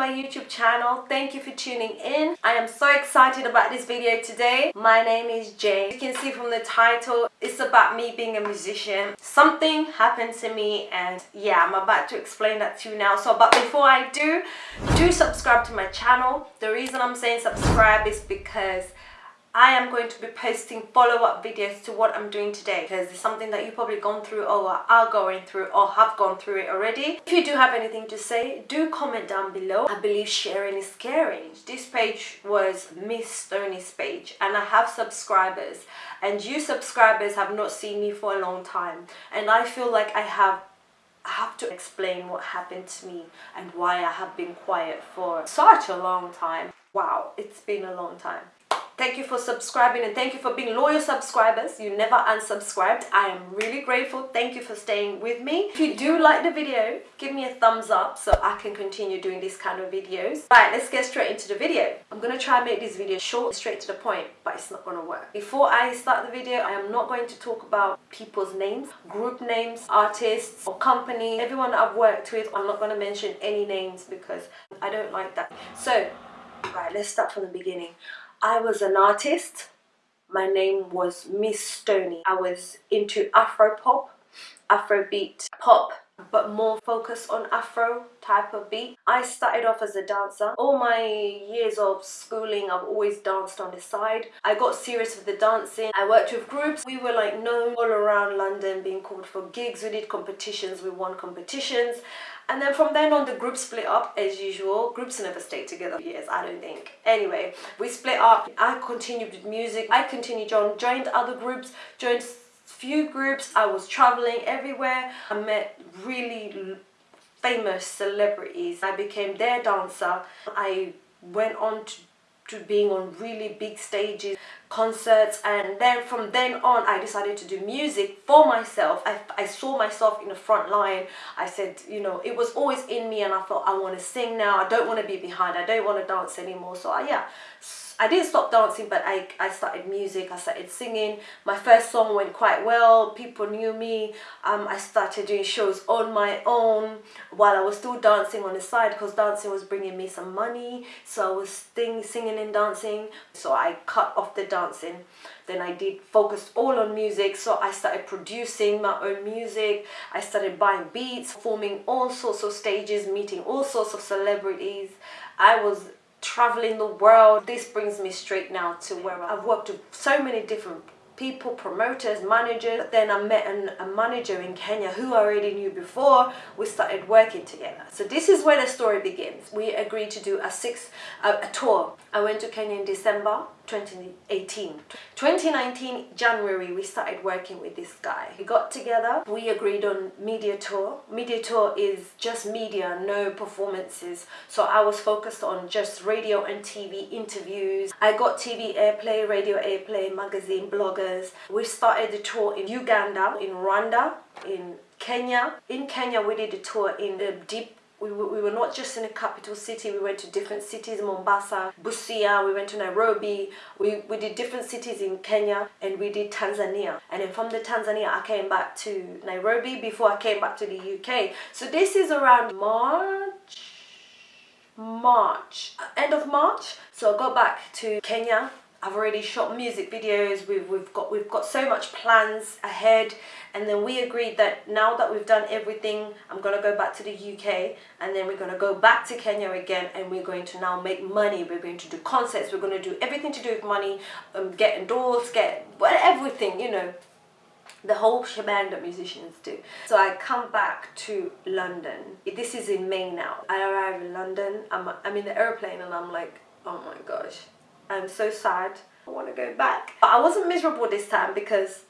my YouTube channel. Thank you for tuning in. I am so excited about this video today. My name is Jay. You can see from the title, it's about me being a musician. Something happened to me and yeah, I'm about to explain that to you now. So, but before I do, do subscribe to my channel. The reason I'm saying subscribe is because I am going to be posting follow-up videos to what I'm doing today because it's something that you've probably gone through or are going through or have gone through it already. If you do have anything to say, do comment down below. I believe sharing is caring. This page was Miss Stoney's page and I have subscribers and you subscribers have not seen me for a long time and I feel like I have I have to explain what happened to me and why I have been quiet for such a long time. Wow, it's been a long time. Thank you for subscribing and thank you for being loyal subscribers. You never unsubscribed. I am really grateful. Thank you for staying with me. If you do like the video, give me a thumbs up so I can continue doing these kind of videos. Right, let's get straight into the video. I'm going to try and make this video short, straight to the point, but it's not going to work. Before I start the video, I am not going to talk about people's names, group names, artists or company. Everyone I've worked with, I'm not going to mention any names because I don't like that. So, right, let's start from the beginning. I was an artist. My name was Miss Stoney. I was into Afro pop, Afrobeat pop, but more focused on Afro type of beat. I started off as a dancer. All my years of schooling, I've always danced on the side. I got serious with the dancing. I worked with groups. We were like known all around London being called for gigs. We did competitions. We won competitions. And then from then on, the group split up as usual. Groups never stay together for years, I don't think. Anyway, we split up. I continued with music. I continued on, joined other groups, joined few groups. I was traveling everywhere. I met really famous celebrities. I became their dancer. I went on to to being on really big stages, concerts, and then from then on I decided to do music for myself. I, I saw myself in the front line. I said, you know, it was always in me and I thought I want to sing now. I don't want to be behind. I don't want to dance anymore. So I, yeah, I didn't stop dancing, but I, I started music, I started singing. My first song went quite well, people knew me. Um, I started doing shows on my own while I was still dancing on the side because dancing was bringing me some money. So I was sing, singing and dancing. So I cut off the dancing. Then I did focus all on music. So I started producing my own music. I started buying beats, forming all sorts of stages, meeting all sorts of celebrities. I was traveling the world. This brings me straight now to where I've worked with so many different people, promoters, managers. Then I met an, a manager in Kenya who I already knew before. We started working together. So this is where the story begins. We agreed to do a six a, a tour. I went to Kenya in December 2018 2019 January we started working with this guy. We got together we agreed on media tour. Media tour is just media no performances. So I was focused on just radio and TV interviews. I got TV airplay radio airplay magazine bloggers. We started the tour in Uganda in Rwanda in Kenya. In Kenya we did a tour in the deep we we were not just in a capital city, we went to different cities, Mombasa, Busia, we went to Nairobi, we, we did different cities in Kenya and we did Tanzania. And then from the Tanzania, I came back to Nairobi before I came back to the UK. So this is around March, March, end of March. So I got back to Kenya I've already shot music videos. We've we've got we've got so much plans ahead, and then we agreed that now that we've done everything, I'm gonna go back to the UK, and then we're gonna go back to Kenya again, and we're going to now make money. We're going to do concerts. We're gonna do everything to do with money, um, get endorsed, get well, everything. You know, the whole shebang that musicians do. So I come back to London. This is in May now. I arrive in London. I'm I'm in the airplane, and I'm like, oh my gosh I'm so sad. I want to go back. But I wasn't miserable this time because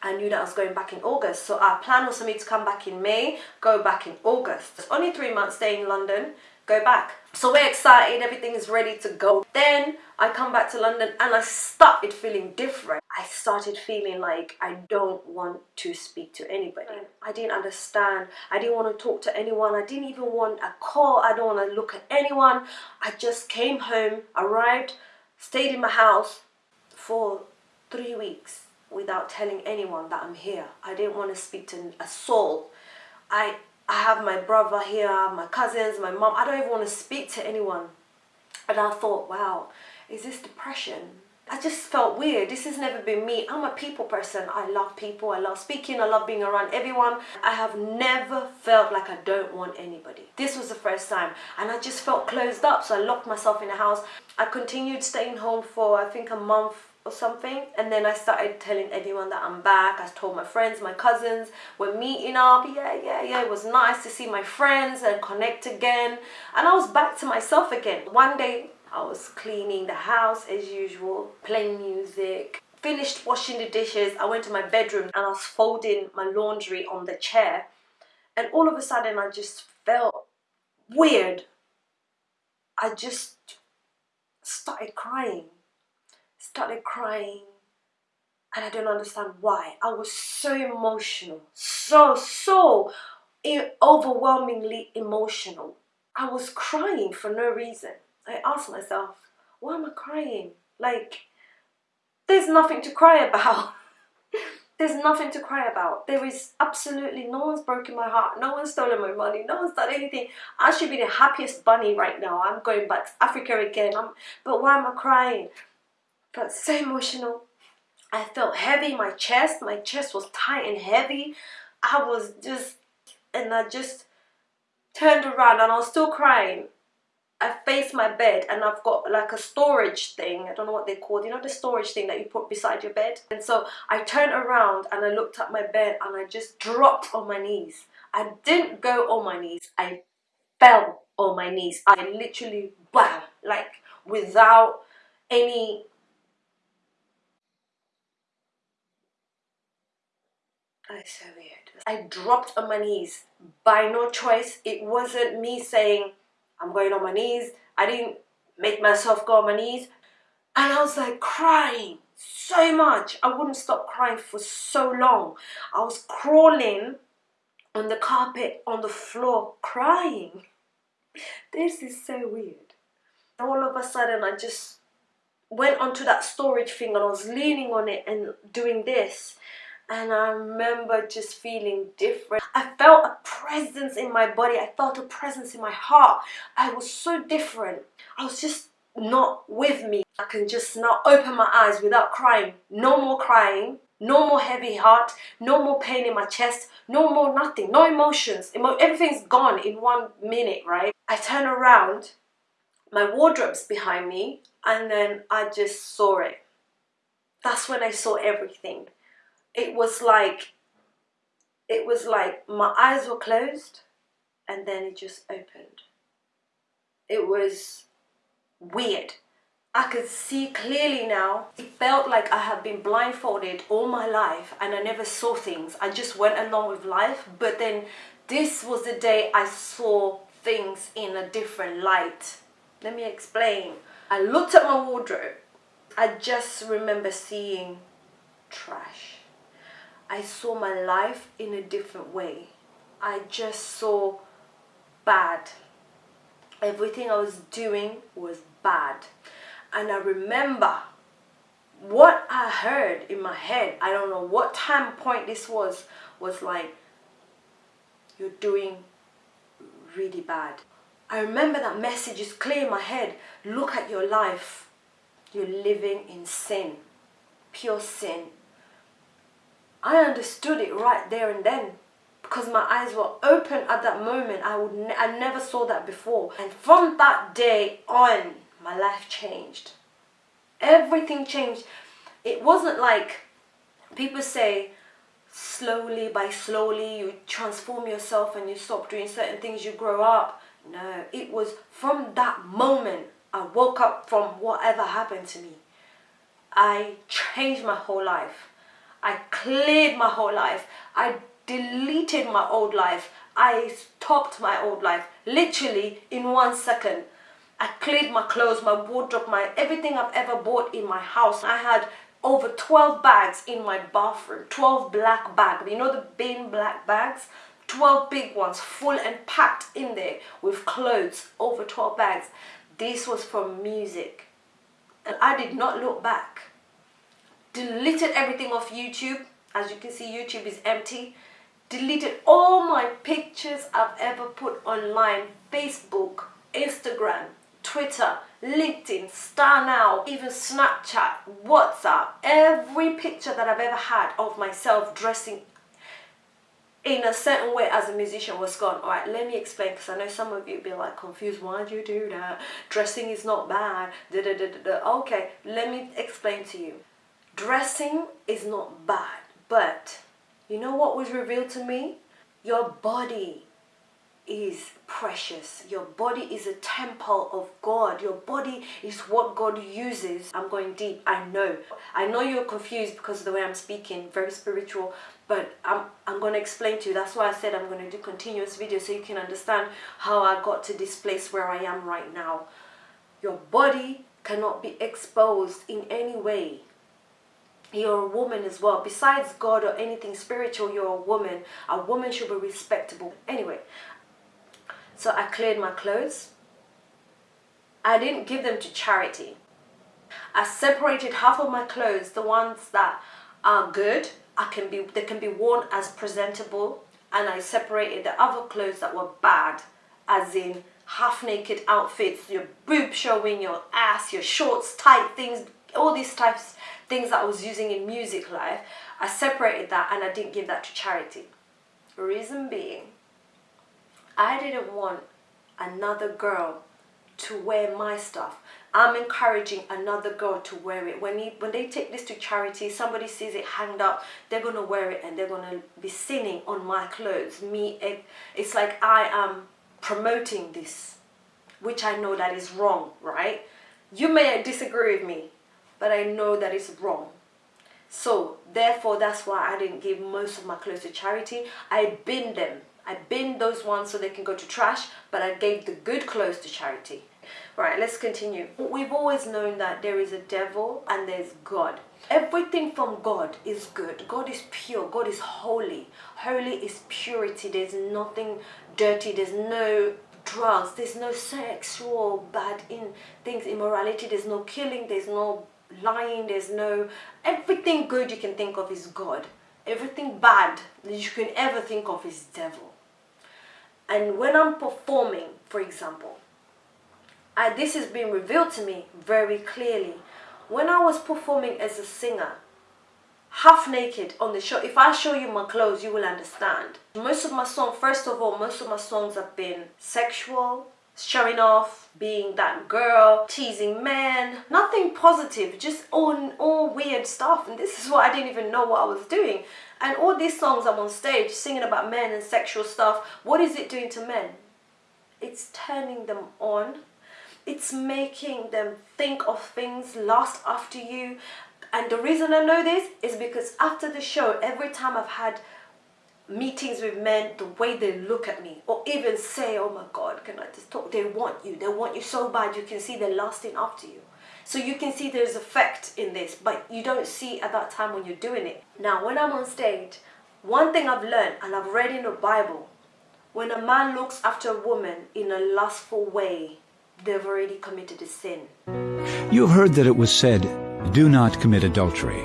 I knew that I was going back in August. So our plan was for me to come back in May, go back in August. It's only three months staying in London, go back. So we're excited, everything is ready to go. Then I come back to London and I started feeling different. I started feeling like I don't want to speak to anybody. I didn't understand. I didn't want to talk to anyone. I didn't even want a call. I don't want to look at anyone. I just came home, arrived, stayed in my house for three weeks without telling anyone that I'm here. I didn't want to speak to a soul. I I have my brother here, my cousins, my mom. I don't even want to speak to anyone. And I thought, wow, is this depression? I just felt weird. This has never been me. I'm a people person. I love people. I love speaking. I love being around everyone. I have never felt like I don't want anybody. This was the first time. And I just felt closed up. So I locked myself in the house. I continued staying home for, I think, a month or something and then I started telling everyone that I'm back I told my friends my cousins we're meeting up yeah yeah yeah it was nice to see my friends and connect again and I was back to myself again one day I was cleaning the house as usual playing music finished washing the dishes I went to my bedroom and I was folding my laundry on the chair and all of a sudden I just felt weird I just started crying started crying and I don't understand why. I was so emotional, so, so overwhelmingly emotional. I was crying for no reason. I asked myself, why am I crying? Like, there's nothing to cry about. there's nothing to cry about. There is absolutely no one's broken my heart. No one's stolen my money. No one's done anything. I should be the happiest bunny right now. I'm going back to Africa again. I'm, but why am I crying? felt so emotional. I felt heavy my chest. My chest was tight and heavy. I was just, and I just turned around and I was still crying. I faced my bed and I've got like a storage thing. I don't know what they're called You know the storage thing that you put beside your bed? And so I turned around and I looked at my bed and I just dropped on my knees. I didn't go on my knees. I fell on my knees. I literally, bam, like without any That's so weird. I dropped on my knees by no choice. It wasn't me saying, I'm going on my knees. I didn't make myself go on my knees. And I was like crying so much. I wouldn't stop crying for so long. I was crawling on the carpet, on the floor, crying. This is so weird. All of a sudden, I just went onto that storage thing and I was leaning on it and doing this and I remember just feeling different. I felt a presence in my body. I felt a presence in my heart. I was so different. I was just not with me. I can just now open my eyes without crying. No more crying. No more heavy heart. No more pain in my chest. No more nothing. No emotions. Emo everything's gone in one minute, right? I turn around. My wardrobe's behind me. And then I just saw it. That's when I saw everything it was like it was like my eyes were closed and then it just opened it was weird I could see clearly now. It felt like I had been blindfolded all my life and I never saw things. I just went along with life. But then this was the day I saw things in a different light. Let me explain. I looked at my wardrobe. I just remember seeing trash. I saw my life in a different way. I just saw bad. Everything I was doing was bad. And I remember what I heard in my head, I don't know what time point this was, was like, you're doing really bad. I remember that message is clear in my head. Look at your life. You're living in sin, pure sin. I understood it right there and then because my eyes were open at that moment. I would ne I never saw that before. And from that day on, my life changed. Everything changed. It wasn't like people say slowly by slowly you transform yourself and you stop doing certain things, you grow up. No, it was from that moment I woke up from whatever happened to me. I changed my whole life. I cleared my whole life. I deleted my old life. I stopped my old life literally in one second. I cleared my clothes, my wardrobe, my everything I've ever bought in my house. I had over 12 bags in my bathroom, 12 black bags. You know the bin black bags? 12 big ones full and packed in there with clothes, over 12 bags. This was from music. And I did not look back deleted everything off YouTube. As you can see, YouTube is empty. deleted all my pictures I've ever put online Facebook, Instagram, Twitter, LinkedIn, StarNow, even Snapchat, WhatsApp, every picture that I've ever had of myself dressing in a certain way as a musician was gone. All right, let me explain because I know some of you be like confused. Why do you do that? Dressing is not bad. Da, da, da, da, da. Okay, let me explain to you. Dressing is not bad, but you know what was revealed to me? Your body is precious. Your body is a temple of God. Your body is what God uses. I'm going deep, I know. I know you're confused because of the way I'm speaking, very spiritual, but I'm, I'm going to explain to you. That's why I said I'm going to do continuous videos so you can understand how I got to this place where I am right now. Your body cannot be exposed in any way you're a woman as well. Besides god or anything spiritual you're a woman. A woman should be respectable. Anyway so i cleared my clothes. I didn't give them to charity. I separated half of my clothes the ones that are good i can be they can be worn as presentable and i separated the other clothes that were bad as in half naked outfits your boob showing your ass your shorts tight things all these types things that I was using in music life, I separated that and I didn't give that to charity. Reason being, I didn't want another girl to wear my stuff. I'm encouraging another girl to wear it. When, he, when they take this to charity, somebody sees it hanged up, they're going to wear it and they're going to be sinning on my clothes. Me, it, it's like I am promoting this, which I know that is wrong, right? You may disagree with me, but I know that it's wrong. So therefore, that's why I didn't give most of my clothes to charity. I bin them. I bin those ones so they can go to trash, but I gave the good clothes to charity. Right, let's continue. We've always known that there is a devil and there's God. Everything from God is good. God is pure. God is holy. Holy is purity. There's nothing dirty. There's no drugs. There's no sexual bad in things, immorality. There's no killing. There's no lying, there's no, everything good you can think of is God. Everything bad that you can ever think of is devil. And when I'm performing, for example, I, this has been revealed to me very clearly. When I was performing as a singer, half naked on the show, if I show you my clothes, you will understand. Most of my songs, first of all, most of my songs have been sexual, showing off, being that girl, teasing men, nothing positive, just all, all weird stuff. And this is what I didn't even know what I was doing. And all these songs I'm on stage singing about men and sexual stuff, what is it doing to men? It's turning them on. It's making them think of things, last after you. And the reason I know this is because after the show, every time I've had meetings with men, the way they look at me, or even say, oh my God, can I just talk? They want you. They want you so bad. You can see they're lusting after you. So you can see there's effect in this, but you don't see at that time when you're doing it. Now, when I'm on stage, one thing I've learned, and I've read in the Bible, when a man looks after a woman in a lustful way, they've already committed a sin. You've heard that it was said, do not commit adultery.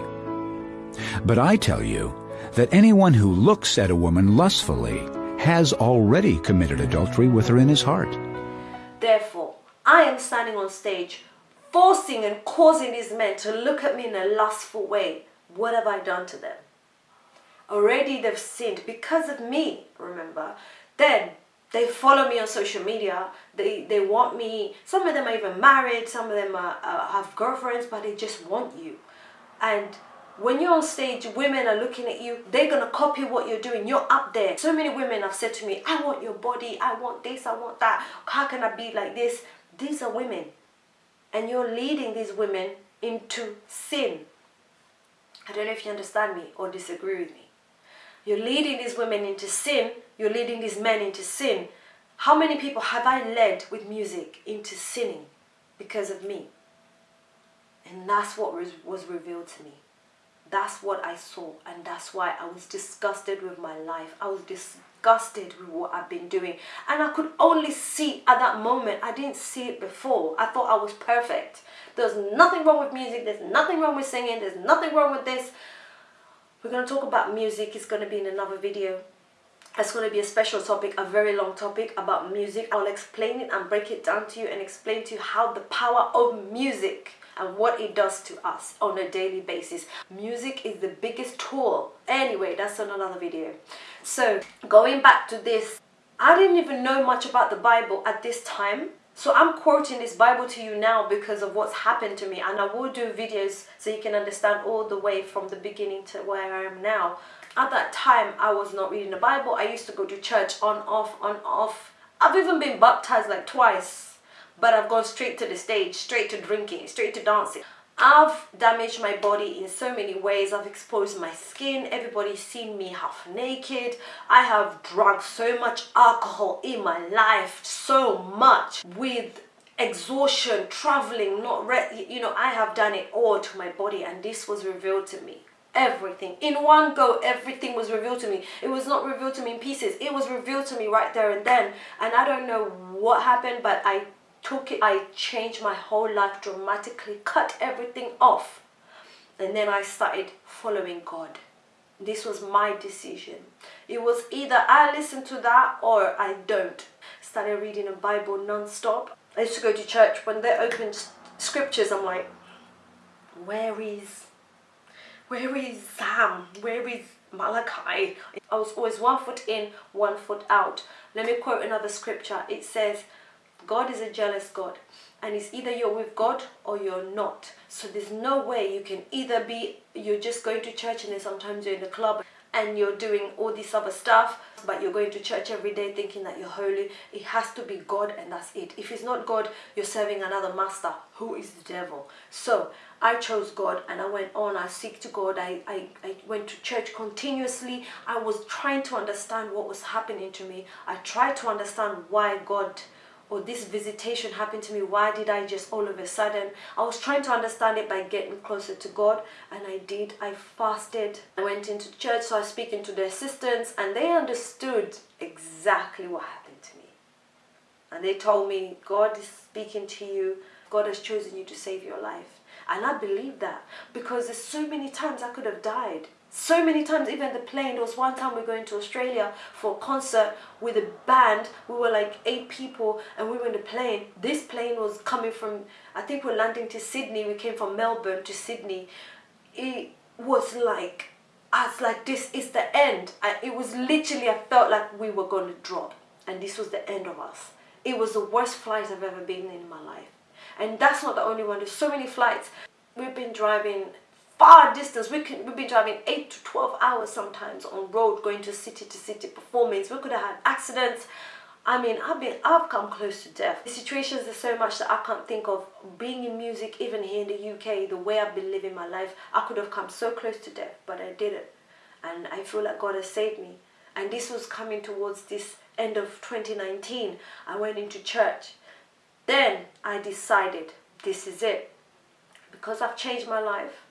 But I tell you, that anyone who looks at a woman lustfully has already committed adultery with her in his heart. Therefore, I am standing on stage forcing and causing these men to look at me in a lustful way. What have I done to them? Already they've sinned because of me, remember. Then they follow me on social media. They, they want me. Some of them are even married. Some of them are, uh, have girlfriends, but they just want you. And when you're on stage, women are looking at you, they're going to copy what you're doing. You're up there. So many women have said to me, I want your body, I want this, I want that. How can I be like this? These are women. And you're leading these women into sin. I don't know if you understand me or disagree with me. You're leading these women into sin. You're leading these men into sin. How many people have I led with music into sinning because of me? And that's what was, was revealed to me. That's what I saw and that's why I was disgusted with my life. I was disgusted with what I've been doing and I could only see at that moment. I didn't see it before. I thought I was perfect. There's nothing wrong with music. There's nothing wrong with singing. There's nothing wrong with this. We're going to talk about music. It's going to be in another video. it's going to be a special topic, a very long topic about music. I'll explain it and break it down to you and explain to you how the power of music and what it does to us on a daily basis. Music is the biggest tool. Anyway, that's on another video. So, going back to this, I didn't even know much about the Bible at this time. So I'm quoting this Bible to you now because of what's happened to me and I will do videos so you can understand all the way from the beginning to where I am now. At that time, I was not reading the Bible. I used to go to church on, off, on, off. I've even been baptized like twice, but I've gone straight to the stage, straight to drinking, straight to dancing. I've damaged my body in so many ways. I've exposed my skin. Everybody's seen me half naked. I have drunk so much alcohol in my life, so much with exhaustion, traveling, not re you know, I have done it all to my body and this was revealed to me everything in one go everything was revealed to me it was not revealed to me in pieces it was revealed to me right there and then and i don't know what happened but i took it i changed my whole life dramatically cut everything off and then i started following god this was my decision it was either i listen to that or i don't started reading the bible non-stop i used to go to church when they opened scriptures i'm like where is where is Psalm? Where is Malachi? I was always one foot in, one foot out. Let me quote another scripture. It says, God is a jealous God and it's either you're with God or you're not. So there's no way you can either be, you're just going to church and then sometimes you're in the club and you're doing all this other stuff but you're going to church every day thinking that you're holy. It has to be god and that's it. If it's not god you're serving another master who is the devil. So i chose god and i went on i seek to god. I, I i went to church continuously. I was trying to understand what was happening to me. I tried to understand why god or this visitation happened to me. Why did i just all of a sudden i was trying to understand it by getting closer to god and i did. I fasted. I went into church so i was speaking to the assistants and they understood exactly what happened to me. And they told me god is speaking to you. God has chosen you to save your life. And i believe that because there's so many times i could have died so many times even the plane there was one time we are going to australia for a concert with a band. We were like eight people and we were in the plane. This plane was coming from i think we're landing to sydney. We came from melbourne to sydney. It was like I was like this is the end. I, it was literally i felt like we were going to drop. And this was the end of us. It was the worst flight i've ever been in my life. And that's not the only one. There's so many flights. We've been driving far distance. We could we've been driving 8 to 12 hours sometimes on road going to city to city performance. We could have had accidents. I mean, I've been, I've come close to death. The situations are so much that I can't think of. Being in music, even here in the UK, the way I've been living my life, I could have come so close to death, but I didn't. And I feel like God has saved me. And this was coming towards this end of 2019. I went into church. Then I decided, this is it. Because I've changed my life.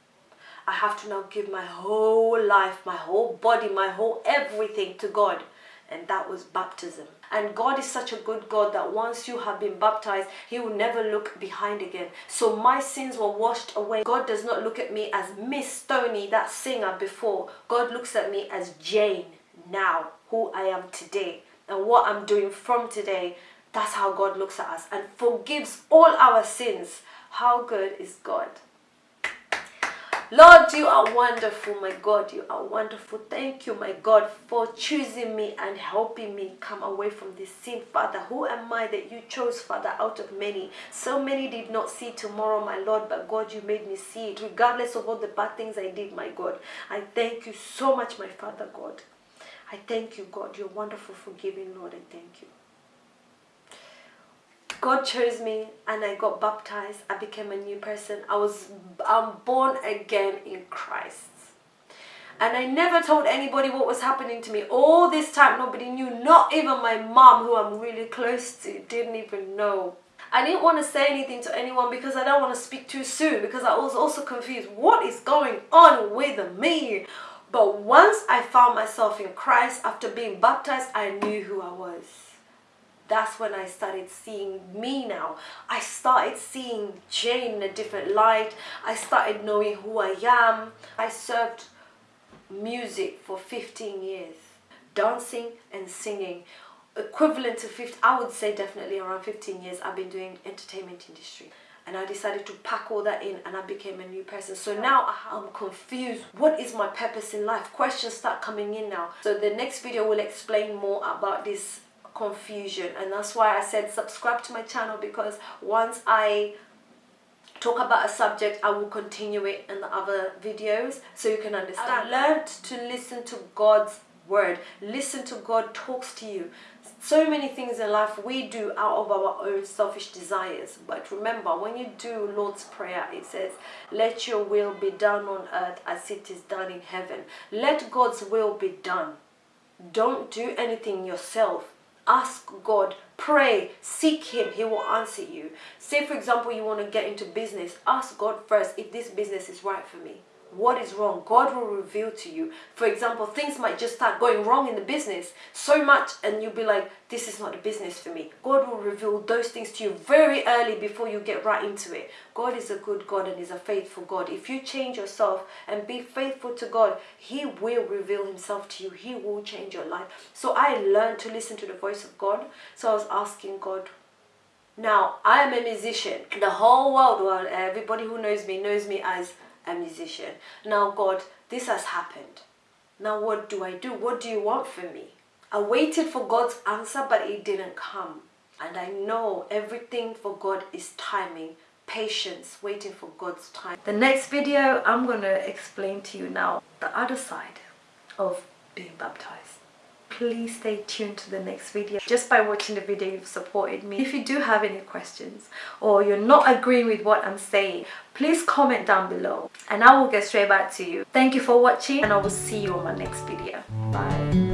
I have to now give my whole life, my whole body, my whole everything to God. And that was baptism. And God is such a good God that once you have been baptized, He will never look behind again. So my sins were washed away. God does not look at me as Miss Stoney, that singer before. God looks at me as Jane now, who I am today. And what I'm doing from today, that's how God looks at us and forgives all our sins. How good is God? Lord, you are wonderful, my God. You are wonderful. Thank you, my God, for choosing me and helping me come away from this sin, Father. Who am I that you chose, Father, out of many? So many did not see tomorrow, my Lord, but God, you made me see it, regardless of all the bad things I did, my God. I thank you so much, my Father, God. I thank you, God. You're wonderful, forgiving, Lord. I thank you. God chose me and I got baptized. I became a new person. I was I'm born again in Christ. And I never told anybody what was happening to me. All this time, nobody knew. Not even my mom, who I'm really close to, didn't even know. I didn't want to say anything to anyone because I don't want to speak too soon because I was also confused. What is going on with me? But once I found myself in Christ after being baptized, I knew who I was that's when I started seeing me now. I started seeing Jane in a different light. I started knowing who I am. I served music for 15 years. dancing and singing equivalent to 50 i would say definitely around 15 years i've been doing entertainment industry and I decided to pack all that in and I became a new person. So now I'm confused. What is my purpose in life? Questions start coming in now. So the next video will explain more about this confusion and that's why I said subscribe to my channel because once I talk about a subject I will continue it in the other videos so you can understand. I learned to listen to God's word. Listen to God talks to you. So many things in life we do out of our own selfish desires. But remember, when you do Lord's Prayer, it says, let your will be done on earth as it is done in heaven. Let God's will be done. Don't do anything yourself ask God, pray, seek Him, He will answer you. Say, for example, you want to get into business, ask God first if this business is right for me what is wrong god will reveal to you. For example things might just start going wrong in the business so much and you'll be like this is not the business for me. God will reveal those things to you very early before you get right into it. God is a good god and is a faithful god. If you change yourself and be faithful to god he will reveal himself to you. He will change your life. So i learned to listen to the voice of god. So i was asking god now i am a musician. The whole world well everybody who knows me knows me as a musician. Now, God, this has happened. Now, what do I do? What do you want from me? I waited for God's answer, but it didn't come. And I know everything for God is timing, patience, waiting for God's time. The next video, I'm going to explain to you now the other side of being baptized please stay tuned to the next video. Just by watching the video you've supported me. If you do have any questions or you're not agreeing with what i'm saying please comment down below and i will get straight back to you. Thank you for watching and i will see you on my next video. Bye